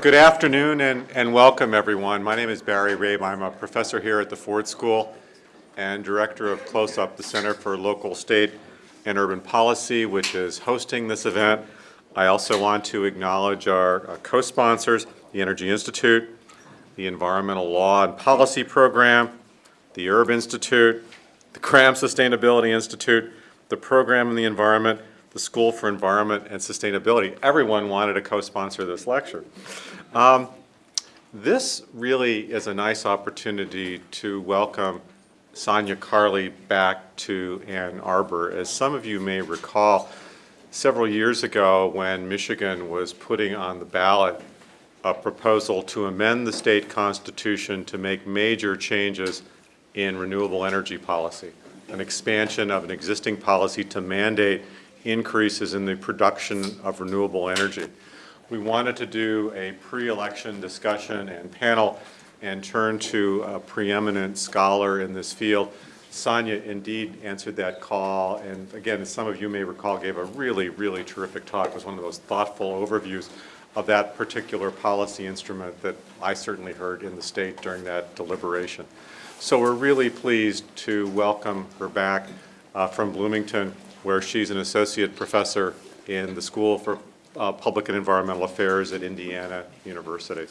Good afternoon and, and welcome everyone. My name is Barry Rabe. I'm a professor here at the Ford School and director of CLOSUP, the Center for Local, State, and Urban Policy, which is hosting this event. I also want to acknowledge our uh, co-sponsors, the Energy Institute, the Environmental Law and Policy Program, the Erb Institute, the Graham Sustainability Institute, the Program in the Environment, the School for Environment and Sustainability. Everyone wanted to co-sponsor this lecture. Um, this really is a nice opportunity to welcome Sanya Carley back to Ann Arbor. As some of you may recall, several years ago when Michigan was putting on the ballot a proposal to amend the state constitution to make major changes in renewable energy policy, an expansion of an existing policy to mandate increases in the production of renewable energy. We wanted to do a pre-election discussion and panel and turn to a preeminent scholar in this field. Sanya indeed answered that call, and again, as some of you may recall, gave a really, really terrific talk. It was one of those thoughtful overviews of that particular policy instrument that I certainly heard in the state during that deliberation. So we're really pleased to welcome her back uh, from Bloomington, where she's an associate professor in the School for uh, Public and Environmental Affairs at Indiana University.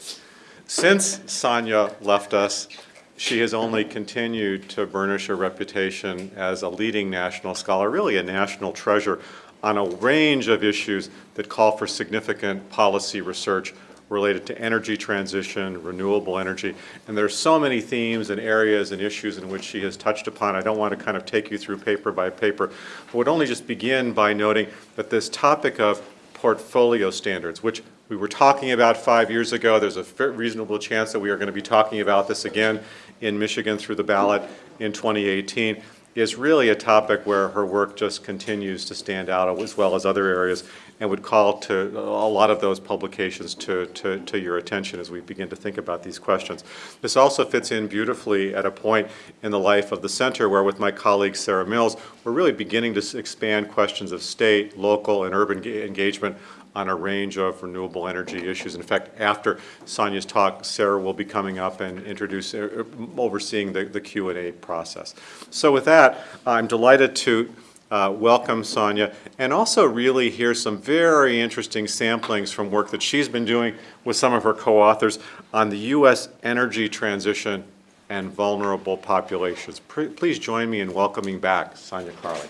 Since Sanya left us, she has only continued to burnish her reputation as a leading national scholar, really a national treasure on a range of issues that call for significant policy research related to energy transition, renewable energy, and there are so many themes and areas and issues in which she has touched upon. I don't want to kind of take you through paper by paper, but would only just begin by noting that this topic of portfolio standards, which we were talking about five years ago. There's a reasonable chance that we are going to be talking about this again in Michigan through the ballot in 2018 is really a topic where her work just continues to stand out as well as other areas and would call to a lot of those publications to, to, to, your attention as we begin to think about these questions. This also fits in beautifully at a point in the life of the center where with my colleague Sarah Mills, we're really beginning to expand questions of state, local, and urban engagement on a range of renewable energy issues. In fact, after Sanya's talk, Sarah will be coming up and introduce, uh, overseeing the, the Q&A process. So with that, I'm delighted to uh, welcome Sanya and also really hear some very interesting samplings from work that she's been doing with some of her co-authors on the U.S. energy transition and vulnerable populations. Please join me in welcoming back Sanya Carley.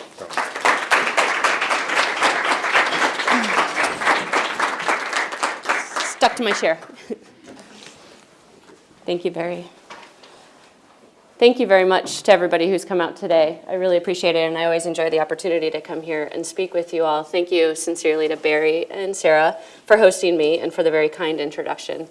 stuck to my chair. Thank you, Barry. Thank you very much to everybody who's come out today. I really appreciate it, and I always enjoy the opportunity to come here and speak with you all. Thank you sincerely to Barry and Sarah for hosting me and for the very kind introduction.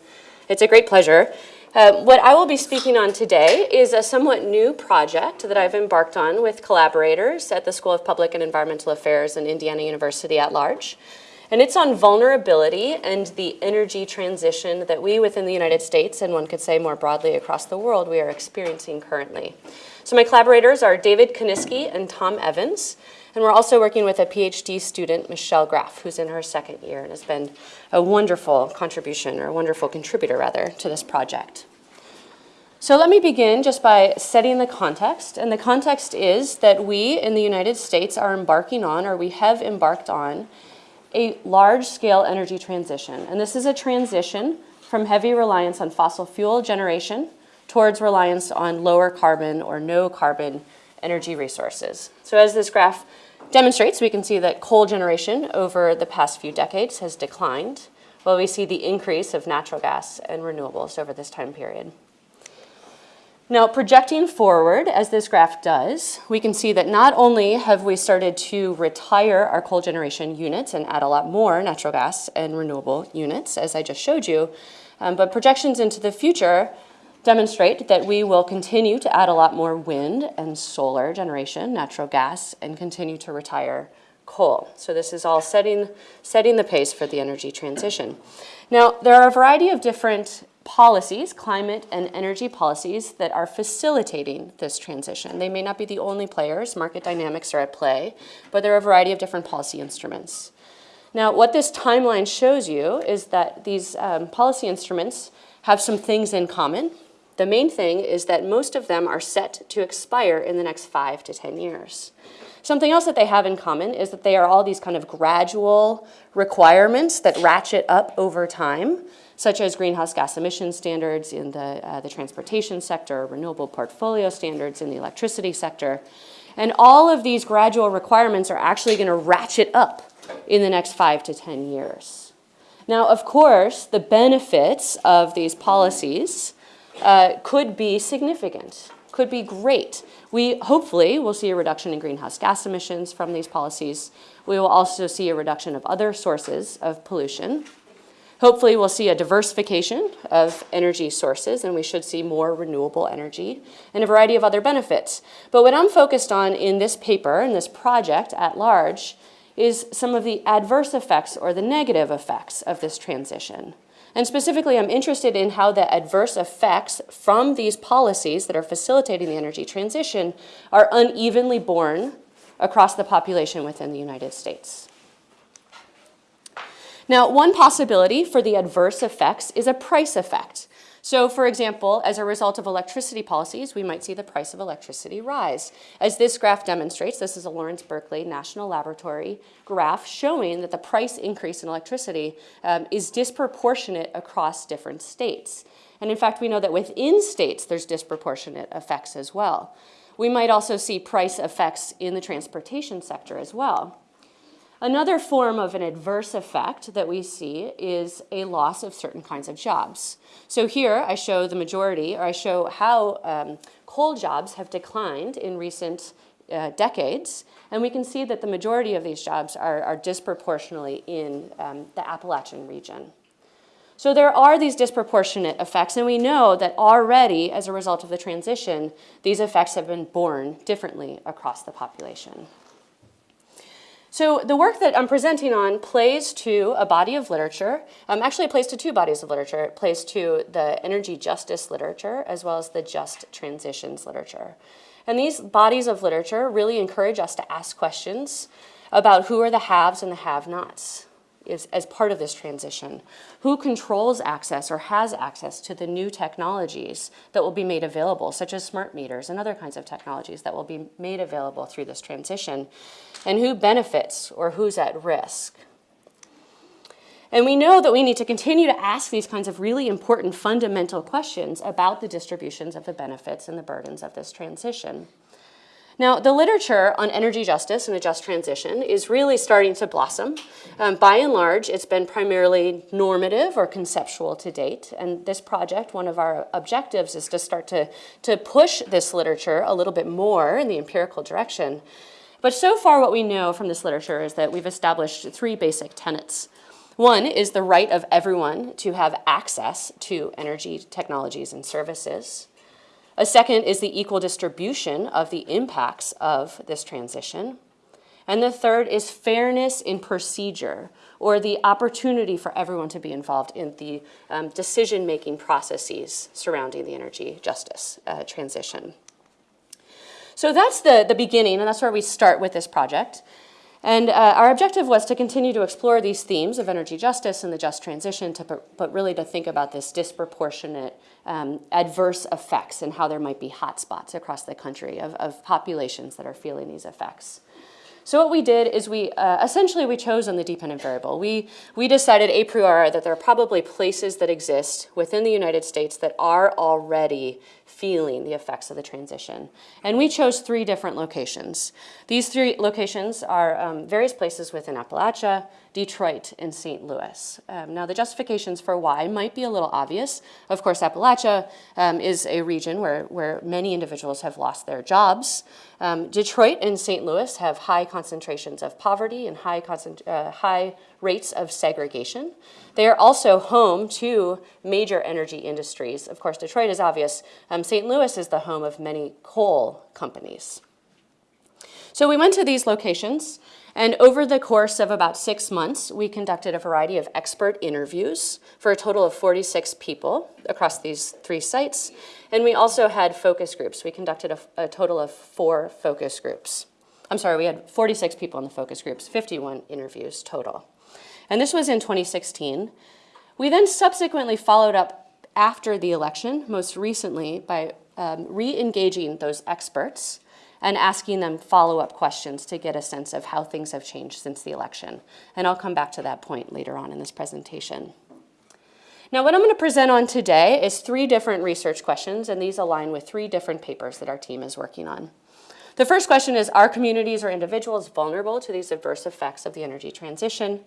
It's a great pleasure. Uh, what I will be speaking on today is a somewhat new project that I've embarked on with collaborators at the School of Public and Environmental Affairs and Indiana University at large. And it's on vulnerability and the energy transition that we within the United States, and one could say more broadly across the world, we are experiencing currently. So my collaborators are David Konisky and Tom Evans. And we're also working with a PhD student, Michelle Graff, who's in her second year and has been a wonderful contribution, or a wonderful contributor rather, to this project. So let me begin just by setting the context. And the context is that we in the United States are embarking on, or we have embarked on, a large-scale energy transition. And this is a transition from heavy reliance on fossil fuel generation towards reliance on lower carbon or no carbon energy resources. So as this graph demonstrates, we can see that coal generation over the past few decades has declined, while we see the increase of natural gas and renewables over this time period. Now, projecting forward, as this graph does, we can see that not only have we started to retire our coal generation units and add a lot more natural gas and renewable units, as I just showed you, um, but projections into the future demonstrate that we will continue to add a lot more wind and solar generation, natural gas, and continue to retire coal. So this is all setting, setting the pace for the energy transition. Now, there are a variety of different policies, climate and energy policies, that are facilitating this transition. They may not be the only players, market dynamics are at play, but there are a variety of different policy instruments. Now, what this timeline shows you is that these um, policy instruments have some things in common. The main thing is that most of them are set to expire in the next five to 10 years. Something else that they have in common is that they are all these kind of gradual requirements that ratchet up over time, such as greenhouse gas emission standards in the, uh, the transportation sector, renewable portfolio standards in the electricity sector. And all of these gradual requirements are actually going to ratchet up in the next five to 10 years. Now, of course, the benefits of these policies uh, could be significant, could be great. We hopefully will see a reduction in greenhouse gas emissions from these policies. We will also see a reduction of other sources of pollution. Hopefully, we'll see a diversification of energy sources, and we should see more renewable energy and a variety of other benefits. But what I'm focused on in this paper, and this project at large, is some of the adverse effects or the negative effects of this transition. And specifically, I'm interested in how the adverse effects from these policies that are facilitating the energy transition are unevenly borne across the population within the United States. Now, one possibility for the adverse effects is a price effect. So, for example, as a result of electricity policies, we might see the price of electricity rise. As this graph demonstrates, this is a Lawrence Berkeley National Laboratory graph showing that the price increase in electricity um, is disproportionate across different states. And in fact, we know that within states, there's disproportionate effects as well. We might also see price effects in the transportation sector as well. Another form of an adverse effect that we see is a loss of certain kinds of jobs. So here I show the majority, or I show how um, coal jobs have declined in recent uh, decades, and we can see that the majority of these jobs are, are disproportionately in um, the Appalachian region. So there are these disproportionate effects, and we know that already, as a result of the transition, these effects have been borne differently across the population. So the work that I'm presenting on plays to a body of literature. Um, actually, it plays to two bodies of literature. It plays to the energy justice literature as well as the just transitions literature. And these bodies of literature really encourage us to ask questions about who are the haves and the have-nots is, as part of this transition. Who controls access or has access to the new technologies that will be made available, such as smart meters and other kinds of technologies that will be made available through this transition? And who benefits or who's at risk? And we know that we need to continue to ask these kinds of really important fundamental questions about the distributions of the benefits and the burdens of this transition. Now, the literature on energy justice and a just transition is really starting to blossom. Um, by and large, it's been primarily normative or conceptual to date. And this project, one of our objectives is to start to, to push this literature a little bit more in the empirical direction. But so far, what we know from this literature is that we've established three basic tenets. One is the right of everyone to have access to energy technologies and services. A second is the equal distribution of the impacts of this transition. And the third is fairness in procedure, or the opportunity for everyone to be involved in the um, decision-making processes surrounding the energy justice uh, transition. So that's the, the beginning, and that's where we start with this project. And uh, our objective was to continue to explore these themes of energy justice and the just transition, to, but really to think about this disproportionate um, adverse effects and how there might be hotspots across the country of, of populations that are feeling these effects. So what we did is we, uh, essentially we chose on the dependent variable. We, we decided a priori that there are probably places that exist within the United States that are already feeling the effects of the transition. And we chose three different locations. These three locations are um, various places within Appalachia, Detroit, and St. Louis. Um, now, the justifications for why might be a little obvious. Of course, Appalachia um, is a region where, where many individuals have lost their jobs. Um, Detroit and St. Louis have high concentrations of poverty and high, uh, high rates of segregation. They are also home to major energy industries. Of course, Detroit is obvious. Um, St. Louis is the home of many coal companies. So we went to these locations, and over the course of about six months, we conducted a variety of expert interviews for a total of 46 people across these three sites. And we also had focus groups. We conducted a, a total of four focus groups. I'm sorry, we had 46 people in the focus groups, 51 interviews total. And this was in 2016. We then subsequently followed up after the election, most recently, by um, re engaging those experts and asking them follow up questions to get a sense of how things have changed since the election. And I'll come back to that point later on in this presentation. Now, what I'm going to present on today is three different research questions, and these align with three different papers that our team is working on. The first question is Are communities or individuals vulnerable to these adverse effects of the energy transition?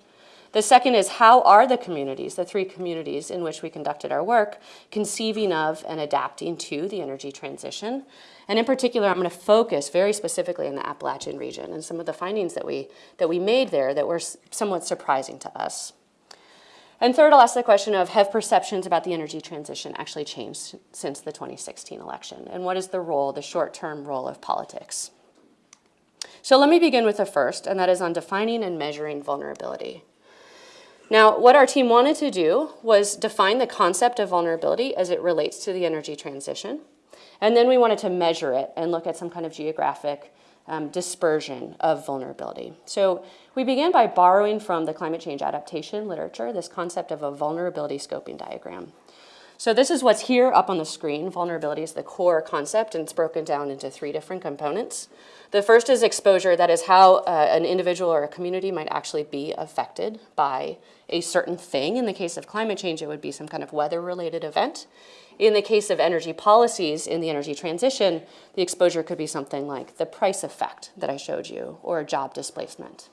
The second is How are the communities, the three communities in which we conducted our work, conceiving of and adapting to the energy transition? And in particular, I'm going to focus very specifically in the Appalachian region and some of the findings that we, that we made there that were somewhat surprising to us. And third, I'll ask the question of have perceptions about the energy transition actually changed since the 2016 election? And what is the role, the short term role of politics? So let me begin with the first, and that is on defining and measuring vulnerability. Now, what our team wanted to do was define the concept of vulnerability as it relates to the energy transition. And then we wanted to measure it and look at some kind of geographic um, dispersion of vulnerability. So we began by borrowing from the climate change adaptation literature this concept of a vulnerability scoping diagram. So this is what's here up on the screen. Vulnerability is the core concept, and it's broken down into three different components. The first is exposure, that is how uh, an individual or a community might actually be affected by a certain thing. In the case of climate change, it would be some kind of weather-related event. In the case of energy policies in the energy transition, the exposure could be something like the price effect that I showed you, or job displacement.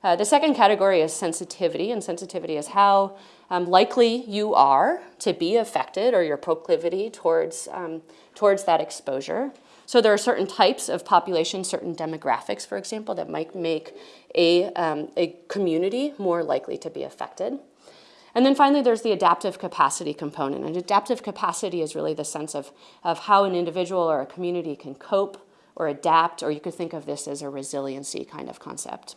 Uh, the second category is sensitivity, and sensitivity is how um, likely you are to be affected or your proclivity towards, um, towards that exposure. So there are certain types of population, certain demographics, for example, that might make a, um, a community more likely to be affected. And then finally, there's the adaptive capacity component. And adaptive capacity is really the sense of, of how an individual or a community can cope or adapt, or you could think of this as a resiliency kind of concept.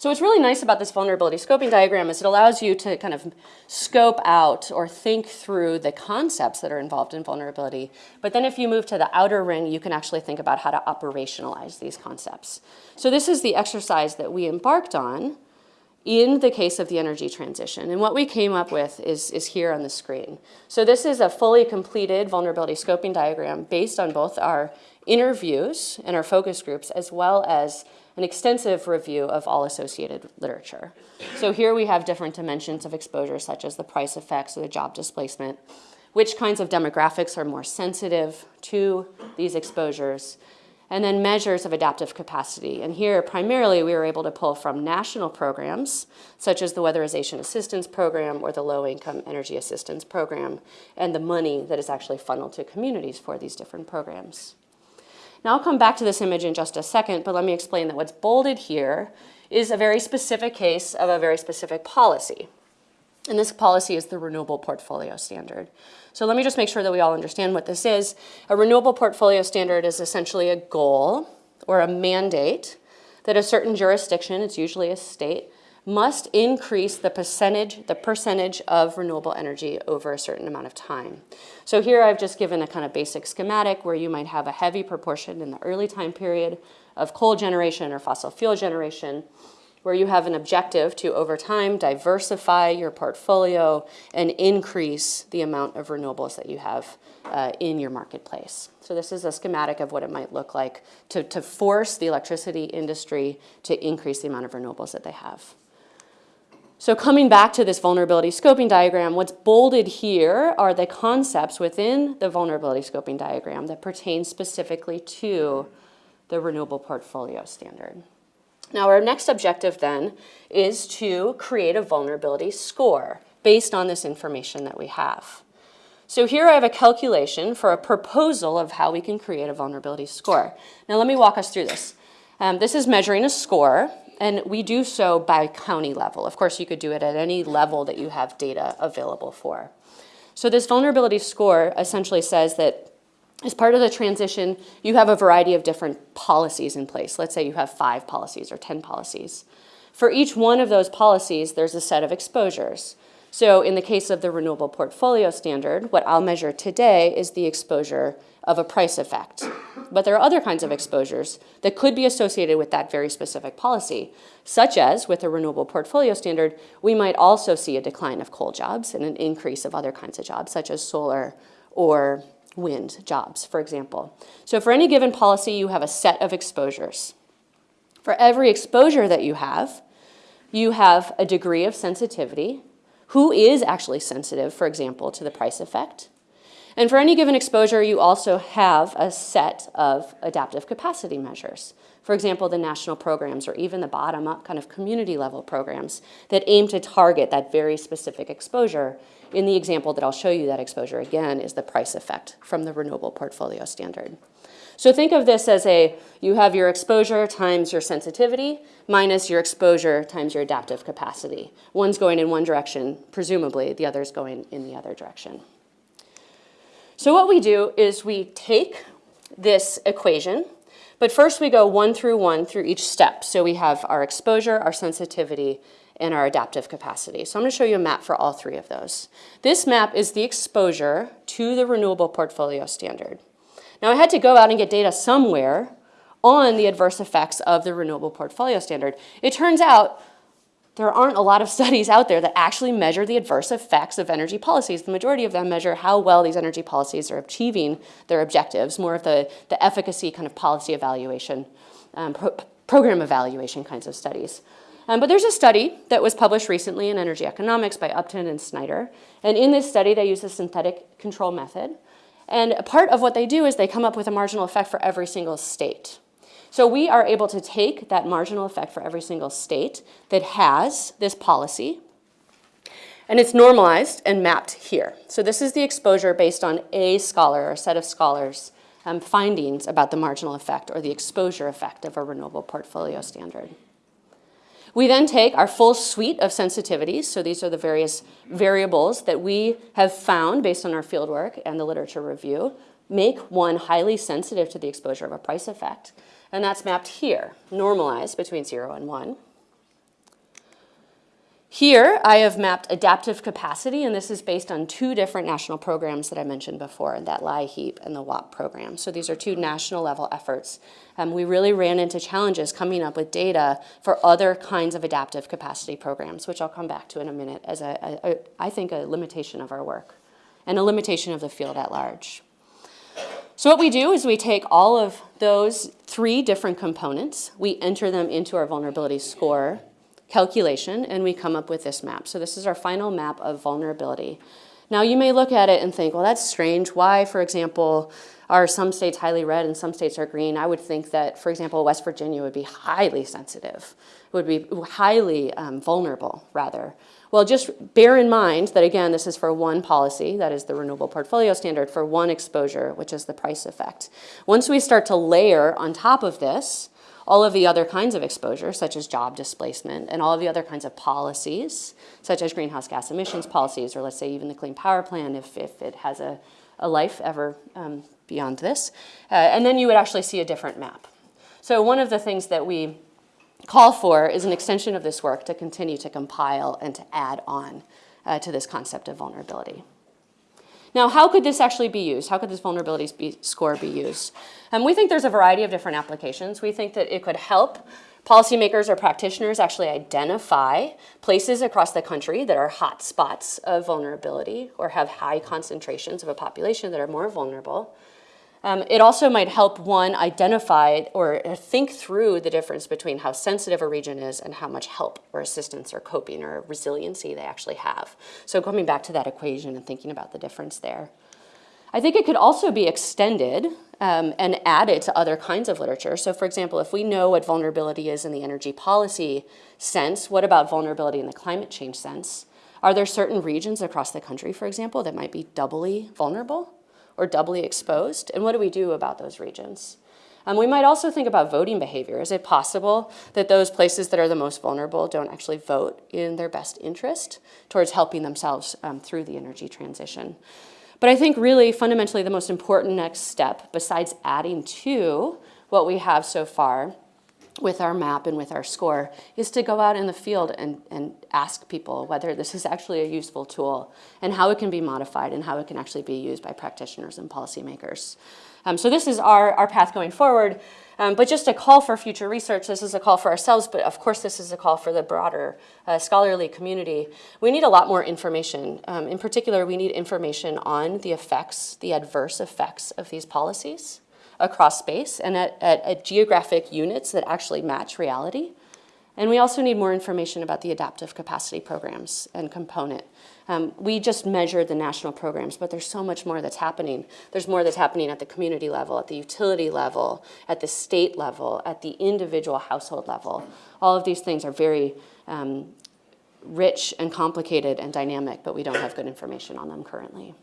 So what's really nice about this vulnerability scoping diagram is it allows you to kind of scope out or think through the concepts that are involved in vulnerability. But then if you move to the outer ring, you can actually think about how to operationalize these concepts. So this is the exercise that we embarked on in the case of the energy transition. And what we came up with is, is here on the screen. So this is a fully completed vulnerability scoping diagram based on both our interviews and our focus groups, as well as an extensive review of all associated literature. So here we have different dimensions of exposure, such as the price effects or the job displacement, which kinds of demographics are more sensitive to these exposures, and then measures of adaptive capacity. And here, primarily, we were able to pull from national programs, such as the Weatherization Assistance Program or the Low Income Energy Assistance Program, and the money that is actually funneled to communities for these different programs. Now, I'll come back to this image in just a second, but let me explain that what's bolded here is a very specific case of a very specific policy. And this policy is the Renewable Portfolio Standard. So let me just make sure that we all understand what this is. A Renewable Portfolio Standard is essentially a goal or a mandate that a certain jurisdiction, it's usually a state, must increase the percentage, the percentage of renewable energy over a certain amount of time. So here I've just given a kind of basic schematic where you might have a heavy proportion in the early time period of coal generation or fossil fuel generation, where you have an objective to, over time, diversify your portfolio and increase the amount of renewables that you have uh, in your marketplace. So this is a schematic of what it might look like to, to force the electricity industry to increase the amount of renewables that they have. So coming back to this vulnerability scoping diagram, what's bolded here are the concepts within the vulnerability scoping diagram that pertain specifically to the renewable portfolio standard. Now our next objective then is to create a vulnerability score based on this information that we have. So here I have a calculation for a proposal of how we can create a vulnerability score. Now let me walk us through this. Um, this is measuring a score, and we do so by county level. Of course, you could do it at any level that you have data available for. So this vulnerability score essentially says that as part of the transition, you have a variety of different policies in place. Let's say you have five policies or 10 policies. For each one of those policies, there's a set of exposures. So in the case of the renewable portfolio standard, what I'll measure today is the exposure of a price effect. But there are other kinds of exposures that could be associated with that very specific policy, such as with a renewable portfolio standard, we might also see a decline of coal jobs and an increase of other kinds of jobs, such as solar or wind jobs, for example. So for any given policy, you have a set of exposures. For every exposure that you have, you have a degree of sensitivity. Who is actually sensitive, for example, to the price effect? And for any given exposure, you also have a set of adaptive capacity measures. For example, the national programs or even the bottom-up kind of community level programs that aim to target that very specific exposure. In the example that I'll show you, that exposure again is the price effect from the renewable portfolio standard. So think of this as a, you have your exposure times your sensitivity minus your exposure times your adaptive capacity. One's going in one direction, presumably the other's going in the other direction. So what we do is we take this equation, but first we go one through one through each step. So we have our exposure, our sensitivity, and our adaptive capacity. So I'm going to show you a map for all three of those. This map is the exposure to the renewable portfolio standard. Now I had to go out and get data somewhere on the adverse effects of the renewable portfolio standard. It turns out there aren't a lot of studies out there that actually measure the adverse effects of energy policies. The majority of them measure how well these energy policies are achieving their objectives, more of the, the efficacy kind of policy evaluation, um, pro program evaluation kinds of studies. Um, but there's a study that was published recently in Energy Economics by Upton and Snyder. And in this study, they use a synthetic control method. And a part of what they do is they come up with a marginal effect for every single state. So we are able to take that marginal effect for every single state that has this policy, and it's normalized and mapped here. So this is the exposure based on a scholar or a set of scholars' um, findings about the marginal effect or the exposure effect of a renewable portfolio standard. We then take our full suite of sensitivities, so these are the various variables that we have found based on our fieldwork and the literature review, make one highly sensitive to the exposure of a price effect, and that's mapped here, normalized between zero and one. Here, I have mapped adaptive capacity, and this is based on two different national programs that I mentioned before, that LIHEAP and the WAP program. So these are two national level efforts. Um, we really ran into challenges coming up with data for other kinds of adaptive capacity programs, which I'll come back to in a minute as, a, a, a I think, a limitation of our work and a limitation of the field at large. So what we do is we take all of those three different components, we enter them into our vulnerability score calculation, and we come up with this map. So this is our final map of vulnerability. Now you may look at it and think, well, that's strange. Why, for example, are some states highly red and some states are green? I would think that, for example, West Virginia would be highly sensitive, would be highly um, vulnerable, rather. Well, just bear in mind that, again, this is for one policy, that is the renewable portfolio standard, for one exposure, which is the price effect. Once we start to layer on top of this all of the other kinds of exposure, such as job displacement, and all of the other kinds of policies, such as greenhouse gas emissions policies, or let's say even the Clean Power Plan, if, if it has a, a life ever um, beyond this. Uh, and then you would actually see a different map. So one of the things that we call for is an extension of this work to continue to compile and to add on uh, to this concept of vulnerability. Now, how could this actually be used? How could this vulnerability be, score be used? And um, we think there's a variety of different applications. We think that it could help policymakers or practitioners actually identify places across the country that are hot spots of vulnerability or have high concentrations of a population that are more vulnerable. Um, it also might help one identify or think through the difference between how sensitive a region is and how much help or assistance or coping or resiliency they actually have. So coming back to that equation and thinking about the difference there. I think it could also be extended um, and added to other kinds of literature. So for example, if we know what vulnerability is in the energy policy sense, what about vulnerability in the climate change sense? Are there certain regions across the country, for example, that might be doubly vulnerable? Or doubly exposed? And what do we do about those regions? Um, we might also think about voting behavior. Is it possible that those places that are the most vulnerable don't actually vote in their best interest towards helping themselves um, through the energy transition? But I think really fundamentally the most important next step, besides adding to what we have so far, with our map and with our score is to go out in the field and, and ask people whether this is actually a useful tool and how it can be modified and how it can actually be used by practitioners and policymakers. Um, so this is our, our path going forward. Um, but just a call for future research. This is a call for ourselves, but of course this is a call for the broader uh, scholarly community. We need a lot more information. Um, in particular, we need information on the effects, the adverse effects of these policies across space and at, at, at geographic units that actually match reality. And we also need more information about the adaptive capacity programs and component. Um, we just measured the national programs, but there's so much more that's happening. There's more that's happening at the community level, at the utility level, at the state level, at the individual household level. All of these things are very um, rich and complicated and dynamic, but we don't have good information on them currently.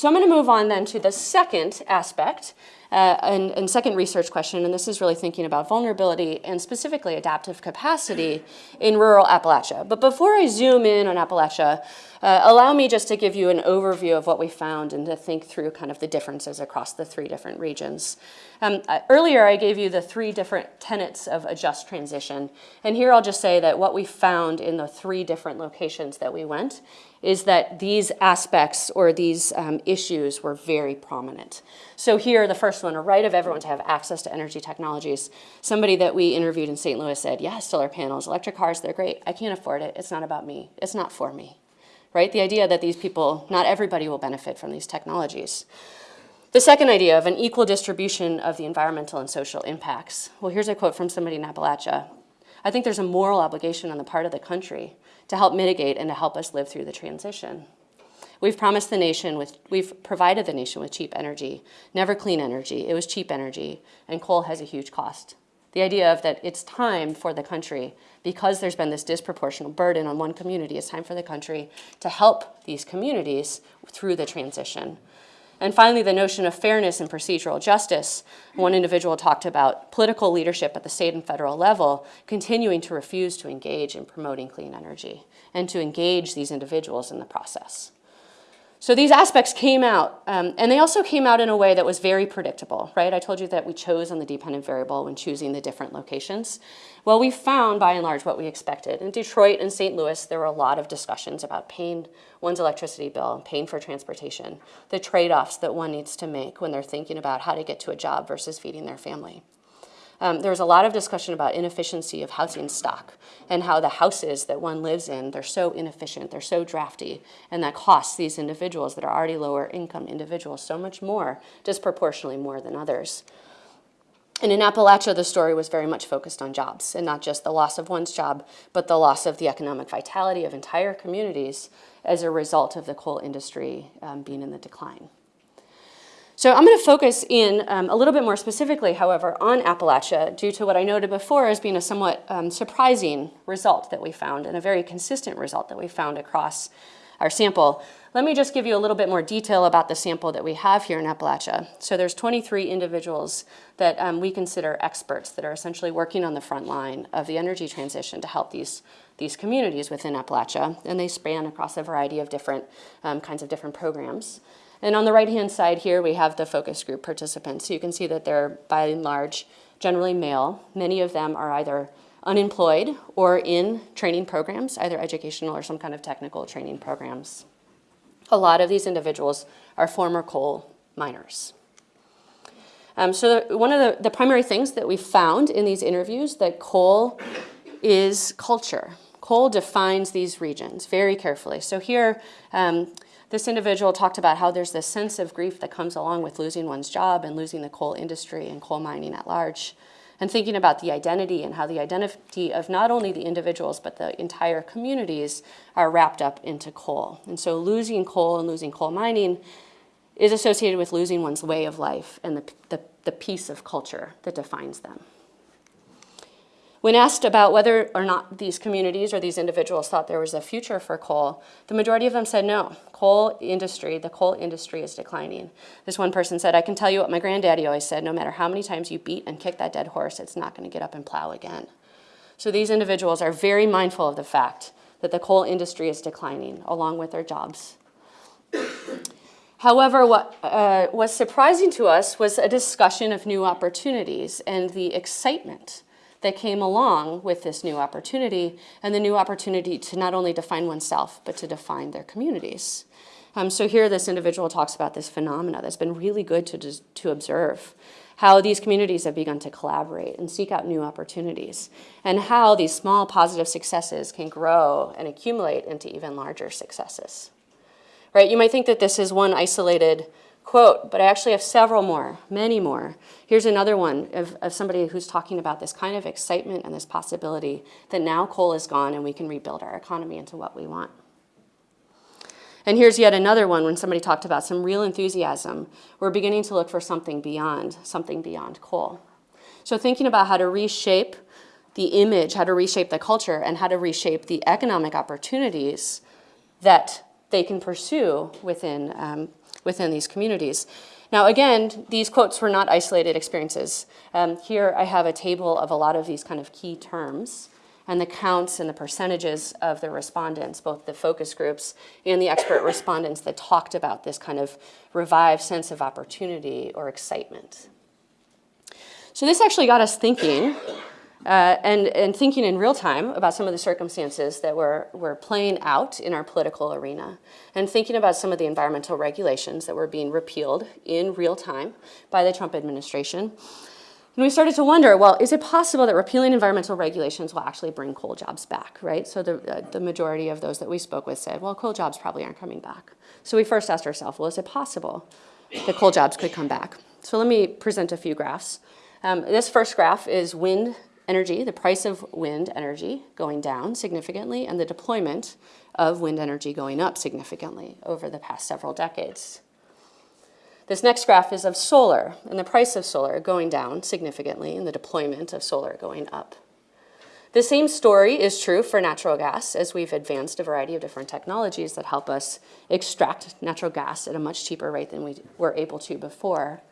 So I'm going to move on then to the second aspect uh, and, and, second research question, and this is really thinking about vulnerability and specifically adaptive capacity in rural Appalachia. But before I zoom in on Appalachia, uh, allow me just to give you an overview of what we found and to think through kind of the differences across the three different regions. Um, uh, earlier, I gave you the three different tenets of a just transition. And here I'll just say that what we found in the three different locations that we went is that these aspects or these um, issues were very prominent. So here, the first one, a right of everyone to have access to energy technologies. Somebody that we interviewed in St. Louis said, yeah, solar panels, electric cars, they're great. I can't afford it. It's not about me. It's not for me right? The idea that these people, not everybody will benefit from these technologies. The second idea of an equal distribution of the environmental and social impacts. Well, here's a quote from somebody in Appalachia. I think there's a moral obligation on the part of the country to help mitigate and to help us live through the transition. We've promised the nation with, we've provided the nation with cheap energy, never clean energy, it was cheap energy, and coal has a huge cost. The idea of that it's time for the country, because there's been this disproportionate burden on one community, it's time for the country to help these communities through the transition. And finally, the notion of fairness and procedural justice. One individual talked about political leadership at the state and federal level continuing to refuse to engage in promoting clean energy and to engage these individuals in the process. So these aspects came out, um, and they also came out in a way that was very predictable, right? I told you that we chose on the dependent variable when choosing the different locations. Well, we found, by and large, what we expected. In Detroit and St. Louis, there were a lot of discussions about paying one's electricity bill, paying for transportation, the trade-offs that one needs to make when they're thinking about how to get to a job versus feeding their family. Um, there was a lot of discussion about inefficiency of housing stock and how the houses that one lives in, they're so inefficient, they're so drafty, and that costs these individuals that are already lower income individuals so much more, disproportionately more than others. And in Appalachia, the story was very much focused on jobs, and not just the loss of one's job, but the loss of the economic vitality of entire communities as a result of the coal industry um, being in the decline. So I'm going to focus in um, a little bit more specifically, however, on Appalachia due to what I noted before as being a somewhat um, surprising result that we found and a very consistent result that we found across our sample. Let me just give you a little bit more detail about the sample that we have here in Appalachia. So there's 23 individuals that um, we consider experts that are essentially working on the front line of the energy transition to help these, these communities within Appalachia. And they span across a variety of different um, kinds of different programs. And on the right-hand side here, we have the focus group participants. So you can see that they're, by and large, generally male. Many of them are either unemployed or in training programs, either educational or some kind of technical training programs. A lot of these individuals are former coal miners. Um, so one of the, the primary things that we found in these interviews that coal is culture. Coal defines these regions very carefully. So here, um, this individual talked about how there's this sense of grief that comes along with losing one's job and losing the coal industry and coal mining at large. And thinking about the identity and how the identity of not only the individuals but the entire communities are wrapped up into coal. And so losing coal and losing coal mining is associated with losing one's way of life and the, the, the piece of culture that defines them. When asked about whether or not these communities or these individuals thought there was a future for coal, the majority of them said no. Coal industry, the coal industry is declining. This one person said, I can tell you what my granddaddy always said, no matter how many times you beat and kick that dead horse, it's not gonna get up and plow again. So these individuals are very mindful of the fact that the coal industry is declining along with their jobs. However, what uh, was surprising to us was a discussion of new opportunities and the excitement that came along with this new opportunity and the new opportunity to not only define oneself, but to define their communities. Um, so here this individual talks about this phenomena that's been really good to, to observe, how these communities have begun to collaborate and seek out new opportunities, and how these small positive successes can grow and accumulate into even larger successes. Right? You might think that this is one isolated quote, but I actually have several more, many more. Here's another one of, of somebody who's talking about this kind of excitement and this possibility that now coal is gone and we can rebuild our economy into what we want. And here's yet another one when somebody talked about some real enthusiasm. We're beginning to look for something beyond, something beyond coal. So thinking about how to reshape the image, how to reshape the culture, and how to reshape the economic opportunities that they can pursue within, um, within these communities. Now, again, these quotes were not isolated experiences. Um, here I have a table of a lot of these kind of key terms and the counts and the percentages of the respondents, both the focus groups and the expert respondents that talked about this kind of revived sense of opportunity or excitement. So this actually got us thinking uh, and, and thinking in real time about some of the circumstances that were, were playing out in our political arena, and thinking about some of the environmental regulations that were being repealed in real time by the Trump administration. And we started to wonder, well, is it possible that repealing environmental regulations will actually bring coal jobs back, right? So the, uh, the majority of those that we spoke with said, well, coal jobs probably aren't coming back. So we first asked ourselves, well, is it possible that coal jobs could come back? So let me present a few graphs. Um, this first graph is wind energy, the price of wind energy going down significantly, and the deployment of wind energy going up significantly over the past several decades. This next graph is of solar, and the price of solar going down significantly, and the deployment of solar going up. The same story is true for natural gas, as we've advanced a variety of different technologies that help us extract natural gas at a much cheaper rate than we were able to before.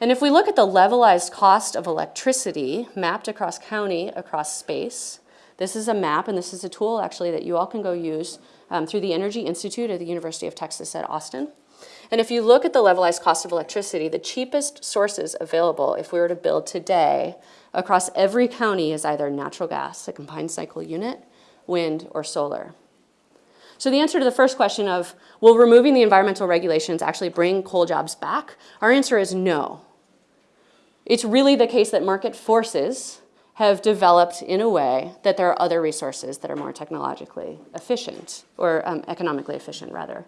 And if we look at the levelized cost of electricity mapped across county, across space, this is a map, and this is a tool actually that you all can go use um, through the Energy Institute at the University of Texas at Austin. And if you look at the levelized cost of electricity, the cheapest sources available if we were to build today across every county is either natural gas, a combined cycle unit, wind, or solar. So the answer to the first question of, will removing the environmental regulations actually bring coal jobs back? Our answer is no. It's really the case that market forces have developed in a way that there are other resources that are more technologically efficient, or um, economically efficient, rather.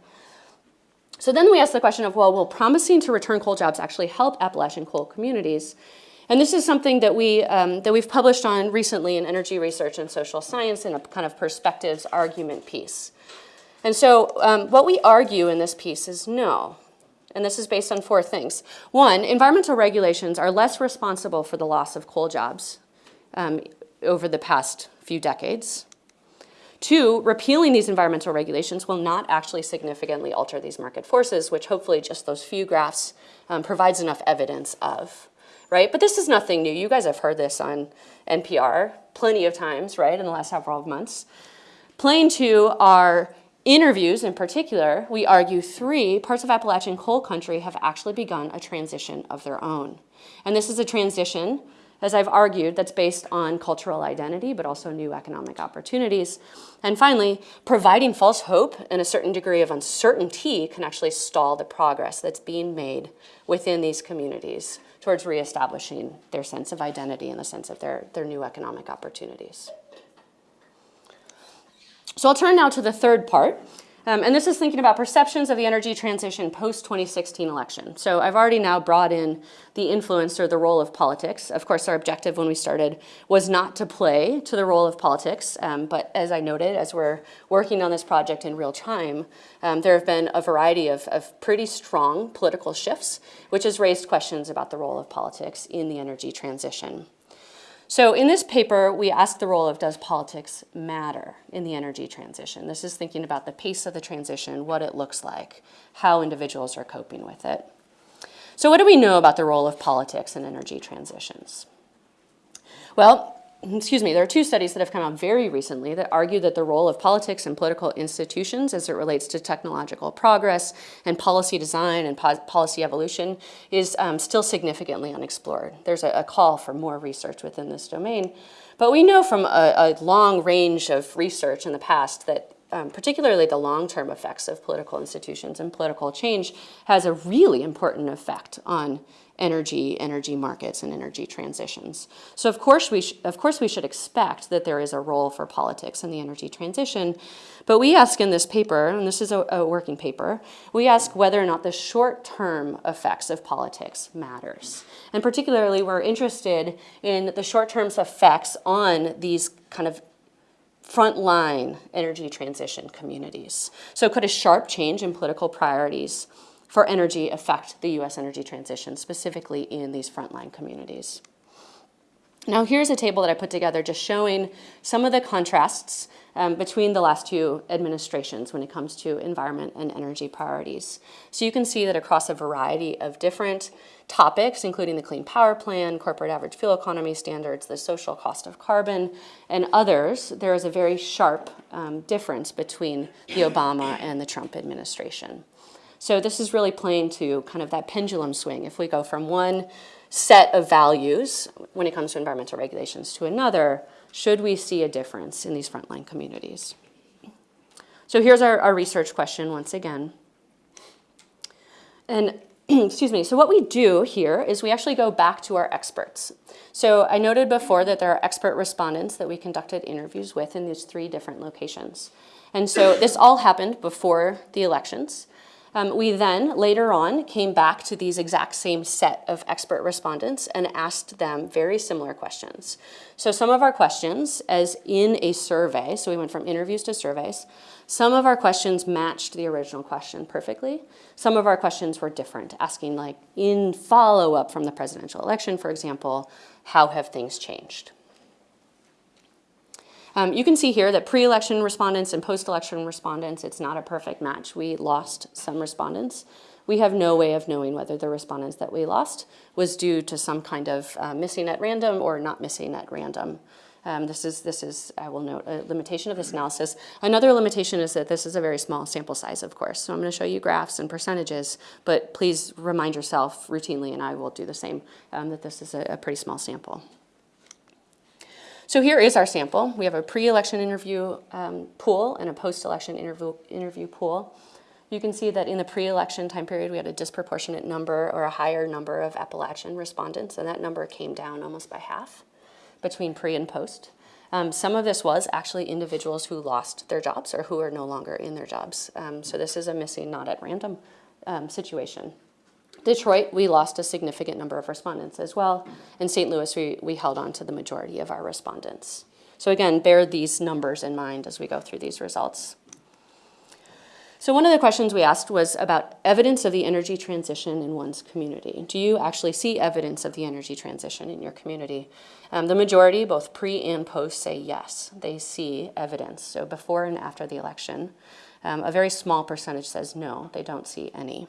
So then we ask the question of, well, will promising to return coal jobs actually help Appalachian coal communities? And this is something that, we, um, that we've published on recently in Energy Research and Social Science in a kind of perspectives argument piece. And so um, what we argue in this piece is no. And this is based on four things. One, environmental regulations are less responsible for the loss of coal jobs um, over the past few decades. Two, repealing these environmental regulations will not actually significantly alter these market forces, which hopefully just those few graphs um, provides enough evidence of, right? But this is nothing new. You guys have heard this on NPR plenty of times, right, in the last several months. Plain two are interviews in particular, we argue three parts of Appalachian coal country have actually begun a transition of their own. And this is a transition, as I've argued, that's based on cultural identity, but also new economic opportunities. And finally, providing false hope and a certain degree of uncertainty can actually stall the progress that's being made within these communities towards reestablishing their sense of identity and the sense of their, their new economic opportunities. So I'll turn now to the third part, um, and this is thinking about perceptions of the energy transition post-2016 election. So I've already now brought in the influence or the role of politics. Of course, our objective when we started was not to play to the role of politics, um, but as I noted, as we're working on this project in real time, um, there have been a variety of, of pretty strong political shifts, which has raised questions about the role of politics in the energy transition. So in this paper, we ask the role of does politics matter in the energy transition? This is thinking about the pace of the transition, what it looks like, how individuals are coping with it. So what do we know about the role of politics in energy transitions? Well, excuse me, there are two studies that have come out very recently that argue that the role of politics and political institutions as it relates to technological progress and policy design and po- policy evolution is um, still significantly unexplored. There's a, a call for more research within this domain. But we know from a, a long range of research in the past that um, particularly the long-term effects of political institutions and political change has a really important effect on energy, energy markets, and energy transitions. So of course we of course we should expect that there is a role for politics in the energy transition, but we ask in this paper, and this is a, a working paper, we ask whether or not the short-term effects of politics matters, and particularly we're interested in the short-term effects on these kind of frontline energy transition communities. So could a sharp change in political priorities for energy affect the US energy transition, specifically in these frontline communities? Now here's a table that I put together just showing some of the contrasts um, between the last two administrations when it comes to environment and energy priorities. So you can see that across a variety of different topics, including the Clean Power Plan, corporate average fuel economy standards, the social cost of carbon, and others, there is a very sharp um, difference between the Obama and the Trump administration. So this is really playing to kind of that pendulum swing. If we go from one set of values when it comes to environmental regulations to another, should we see a difference in these frontline communities? So here's our, our research question once again. And excuse me, so what we do here is we actually go back to our experts. So I noted before that there are expert respondents that we conducted interviews with in these three different locations. And so this all happened before the elections. Um, we then, later on, came back to these exact same set of expert respondents and asked them very similar questions. So some of our questions, as in a survey, so we went from interviews to surveys, some of our questions matched the original question perfectly. Some of our questions were different, asking like, in follow-up from the presidential election, for example, how have things changed? Um, you can see here that pre-election respondents and post-election respondents, it's not a perfect match. We lost some respondents. We have no way of knowing whether the respondents that we lost was due to some kind of uh, missing at random or not missing at random. Um, this is, this is, I will note, a limitation of this analysis. Another limitation is that this is a very small sample size, of course. So I'm going to show you graphs and percentages, but please remind yourself routinely, and I will do the same, um, that this is a, a pretty small sample. So here is our sample. We have a pre-election interview um, pool and a post-election interview, interview pool. You can see that in the pre-election time period, we had a disproportionate number or a higher number of Appalachian respondents, and that number came down almost by half between pre and post. Um, some of this was actually individuals who lost their jobs or who are no longer in their jobs. Um, so this is a missing, not at random um, situation. Detroit, we lost a significant number of respondents as well. In St. Louis, we, we held on to the majority of our respondents. So again, bear these numbers in mind as we go through these results. So one of the questions we asked was about evidence of the energy transition in one's community. Do you actually see evidence of the energy transition in your community? Um, the majority, both pre and post, say yes. They see evidence. So before and after the election. Um, a very small percentage says no, they don't see any.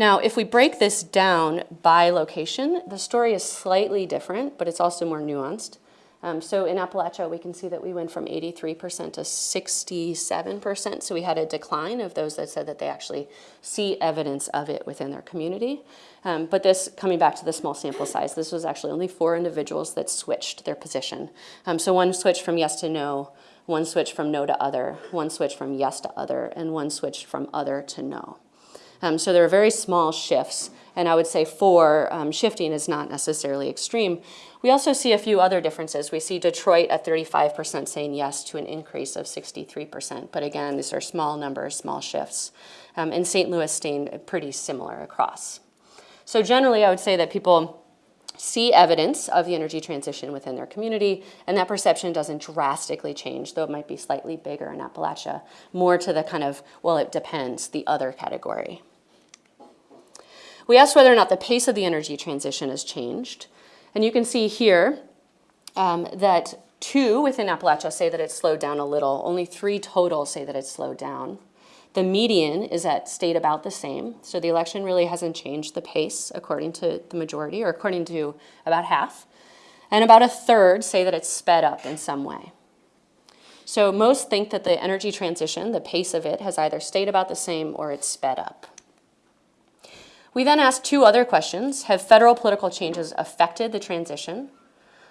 Now, if we break this down by location, the story is slightly different, but it's also more nuanced. Um, so in Appalachia, we can see that we went from 83% to 67%. So we had a decline of those that said that they actually see evidence of it within their community. Um, but this, coming back to the small sample size, this was actually only four individuals that switched their position. Um, so one switched from yes to no, one switched from no to other, one switched from yes to other, and one switched from other to no. Um, so there are very small shifts, and I would say four, um, shifting is not necessarily extreme. We also see a few other differences. We see Detroit at 35% saying yes to an increase of 63%, but again, these are small numbers, small shifts. Um, and St. Louis staying pretty similar across. So generally, I would say that people see evidence of the energy transition within their community, and that perception doesn't drastically change, though it might be slightly bigger in Appalachia, more to the kind of, well, it depends, the other category. We asked whether or not the pace of the energy transition has changed. And you can see here um, that two within Appalachia say that it's slowed down a little. Only three total say that it's slowed down. The median is at stayed about the same. So the election really hasn't changed the pace according to the majority or according to about half. And about a third say that it's sped up in some way. So most think that the energy transition, the pace of it, has either stayed about the same or it's sped up. We then asked two other questions. Have federal political changes affected the transition?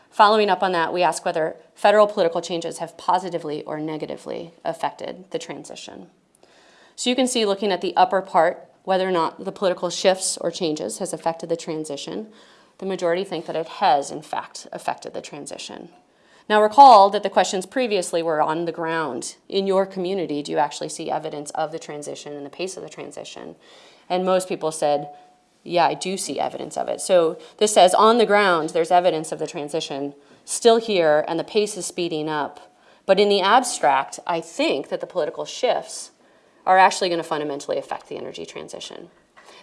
Following up on that, we asked whether federal political changes have positively or negatively affected the transition. So you can see looking at the upper part, whether or not the political shifts or changes has affected the transition. The majority think that it has, in fact, affected the transition. Now recall that the questions previously were on the ground. In your community, do you actually see evidence of the transition and the pace of the transition? And most people said, yeah, I do see evidence of it. So this says on the ground, there's evidence of the transition still here and the pace is speeding up. But in the abstract, I think that the political shifts are actually going to fundamentally affect the energy transition.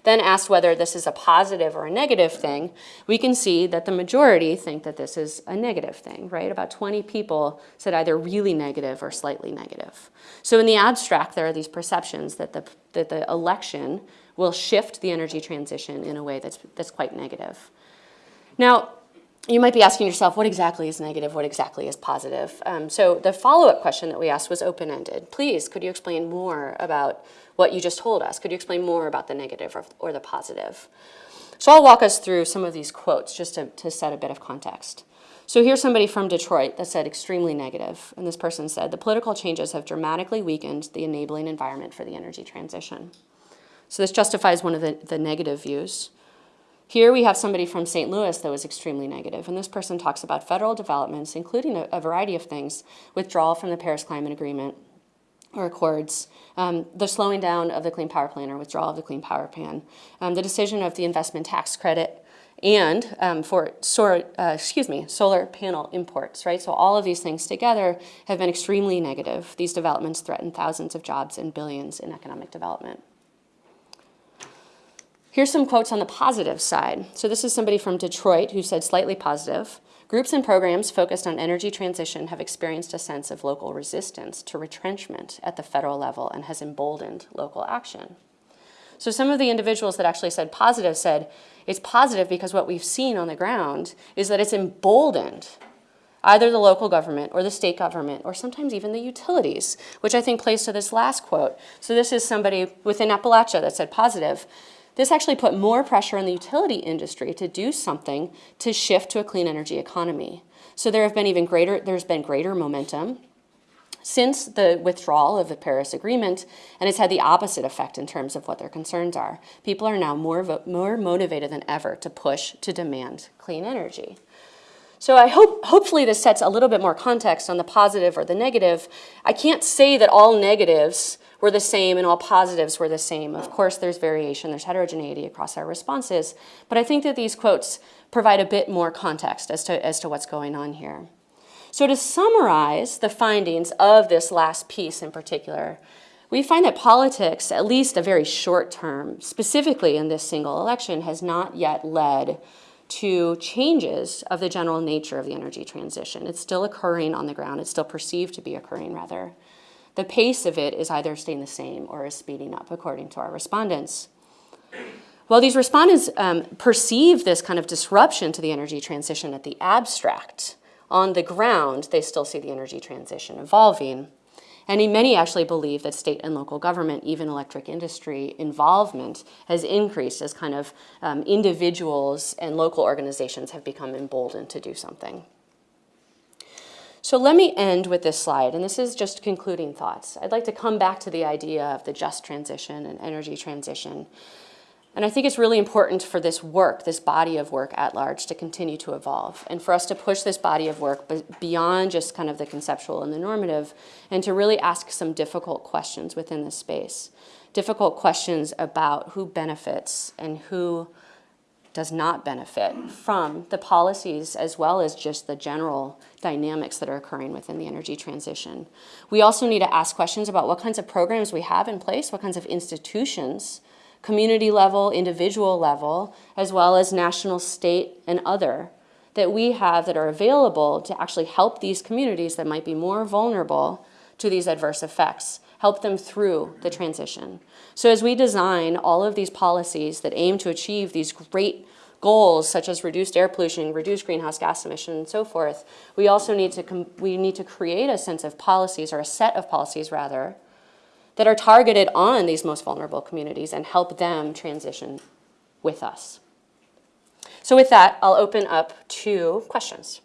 Then asked whether this is a positive or a negative thing, we can see that the majority think that this is a negative thing, right? About 20 people said either really negative or slightly negative. So in the abstract, there are these perceptions that the, that the election will shift the energy transition in a way that's, that's quite negative. Now, you might be asking yourself, what exactly is negative, what exactly is positive? Um, so the follow-up question that we asked was open-ended. Please, could you explain more about what you just told us? Could you explain more about the negative or, or the positive? So I'll walk us through some of these quotes just to, to set a bit of context. So here's somebody from Detroit that said extremely negative, and this person said, the political changes have dramatically weakened the enabling environment for the energy transition. So this justifies one of the, the negative views. Here we have somebody from St. Louis that was extremely negative, and this person talks about federal developments, including a, a variety of things, withdrawal from the Paris Climate Agreement or Accords, um, the slowing down of the Clean Power Plan or withdrawal of the Clean Power Plan, um, the decision of the investment tax credit, and um, for solar, uh, excuse me, solar panel imports, right? So all of these things together have been extremely negative. These developments threaten thousands of jobs and billions in economic development. Here's some quotes on the positive side. So this is somebody from Detroit who said slightly positive. Groups and programs focused on energy transition have experienced a sense of local resistance to retrenchment at the federal level and has emboldened local action. So some of the individuals that actually said positive said, it's positive because what we've seen on the ground is that it's emboldened either the local government or the state government or sometimes even the utilities, which I think plays to this last quote. So this is somebody within Appalachia that said positive. This actually put more pressure on the utility industry to do something to shift to a clean energy economy. So there have been even greater, there's been greater momentum since the withdrawal of the Paris Agreement, and it's had the opposite effect in terms of what their concerns are. People are now more, more motivated than ever to push to demand clean energy. So I hope, hopefully this sets a little bit more context on the positive or the negative. I can't say that all negatives were the same and all positives were the same. Of course, there's variation, there's heterogeneity across our responses, but I think that these quotes provide a bit more context as to, as to what's going on here. So to summarize the findings of this last piece in particular, we find that politics, at least a very short term, specifically in this single election, has not yet led to changes of the general nature of the energy transition. It's still occurring on the ground. It's still perceived to be occurring, rather the pace of it is either staying the same or is speeding up, according to our respondents. Well, these respondents um, perceive this kind of disruption to the energy transition at the abstract. On the ground, they still see the energy transition evolving. And many actually believe that state and local government, even electric industry involvement has increased as kind of um, individuals and local organizations have become emboldened to do something. So let me end with this slide, and this is just concluding thoughts. I'd like to come back to the idea of the just transition and energy transition. And I think it's really important for this work, this body of work at large, to continue to evolve, and for us to push this body of work beyond just kind of the conceptual and the normative, and to really ask some difficult questions within this space. Difficult questions about who benefits and who does not benefit from the policies as well as just the general dynamics that are occurring within the energy transition. We also need to ask questions about what kinds of programs we have in place, what kinds of institutions, community level, individual level, as well as national, state, and other that we have that are available to actually help these communities that might be more vulnerable to these adverse effects, help them through the transition. So as we design all of these policies that aim to achieve these great goals such as reduced air pollution, reduced greenhouse gas emission, and so forth, we also need to we need to create a sense of policies or a set of policies rather that are targeted on these most vulnerable communities and help them transition with us. So with that, I'll open up to questions.